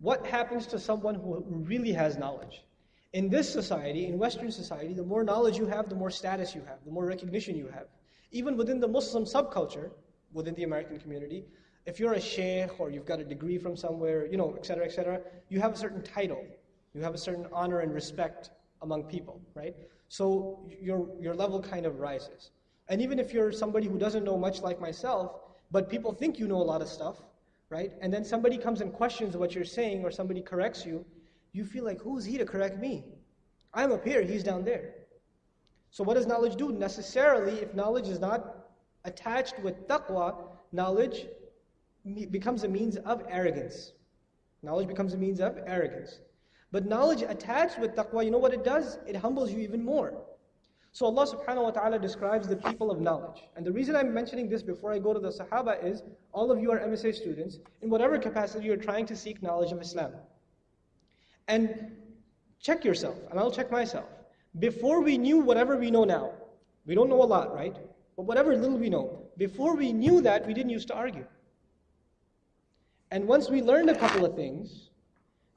What happens to someone who really has knowledge? In this society, in Western society, the more knowledge you have, the more status you have, the more recognition you have. Even within the Muslim subculture, within the American community, if you're a sheikh or you've got a degree from somewhere, you know, et cetera, et cetera, you have a certain title. You have a certain honor and respect among people, right? So your, your level kind of rises. And even if you're somebody who doesn't know much like myself, but people think you know a lot of stuff, right? And then somebody comes and questions what you're saying or somebody corrects you, you feel like, who's he to correct me? I'm up here, he's down there. So what does knowledge do? Necessarily, if knowledge is not attached with taqwa, knowledge becomes a means of arrogance. Knowledge becomes a means of arrogance. But knowledge attached with taqwa, you know what it does? It humbles you even more. So Allah subhanahu wa ta'ala describes the people of knowledge. And the reason I'm mentioning this before I go to the Sahaba is all of you are MSA students. In whatever capacity you're trying to seek knowledge of Islam. And check yourself, and I'll check myself. Before we knew whatever we know now, we don't know a lot, right? But whatever little we know, before we knew that, we didn't used to argue. And once we learned a couple of things,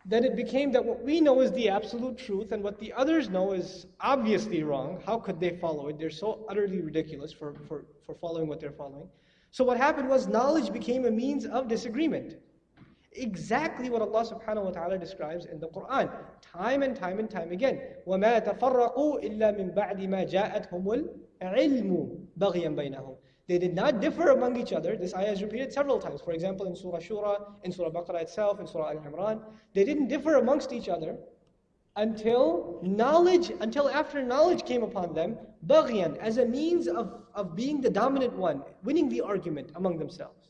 then it became that what we know is the absolute truth and what the others know is obviously wrong. How could they follow it? They're so utterly ridiculous for, for, for following what they're following. So what happened was knowledge became a means of disagreement. Exactly what Allah subhanahu wa ta'ala describes in the Quran. Time and time and time again. وَمَا تَفَرَّقُوا إِلَّا مِن بَعْدِ مَا جَاءَتْهُمُ الْعِلْمُ بَغْيًا بَيْنَهُم they did not differ among each other. This ayah is repeated several times. For example, in Surah Shura, in Surah Baqarah itself, in Surah Al-Imran. They didn't differ amongst each other until knowledge, until after knowledge came upon them, baghyan, as a means of, of being the dominant one, winning the argument among themselves.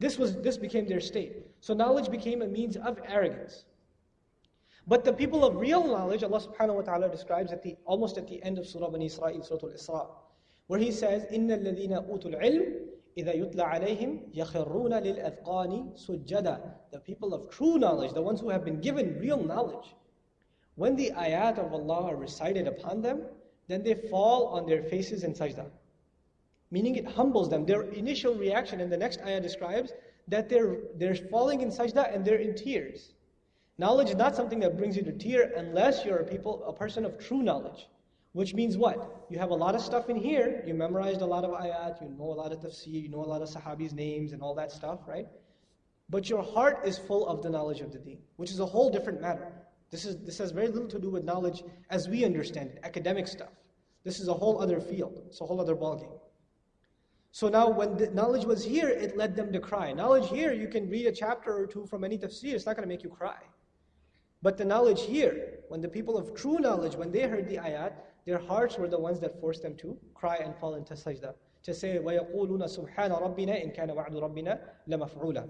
This, was, this became their state. So knowledge became a means of arrogance. But the people of real knowledge, Allah subhanahu wa ta'ala describes at the, almost at the end of Surah Bani Israel, Surah Al-Isra, where He says, إِنَّ الَّذِينَ أُوتُوا الْعِلْمِ إِذَا يُتْلَى عَلَيْهِمْ يَخِرُّونَ لِلْأَذْقَانِ سُجَّدًا The people of true knowledge, the ones who have been given real knowledge, when the ayat of Allah are recited upon them, then they fall on their faces in sajda. Meaning it humbles them. Their initial reaction in the next ayah describes that they're, they're falling in sajda and they're in tears. Knowledge is not something that brings you to tear unless you're a people, a person of true knowledge. Which means what? You have a lot of stuff in here, you memorized a lot of ayat, you know a lot of tafsir, you know a lot of sahabis' names and all that stuff, right? But your heart is full of the knowledge of the deen, which is a whole different matter. This, is, this has very little to do with knowledge as we understand it, academic stuff. This is a whole other field, it's a whole other ballgame. So now when the knowledge was here, it led them to cry. Knowledge here, you can read a chapter or two from any tafsir, it's not going to make you cry. But the knowledge here, when the people of true knowledge, when they heard the ayat, their hearts were the ones that forced them to cry and fall into sajda. To say, وَيَقُولُونَ سُبْحَانَ رَبِّنَا إِن كَانَ وَعْدُ رَبِّنَا لَمَفْعُولًا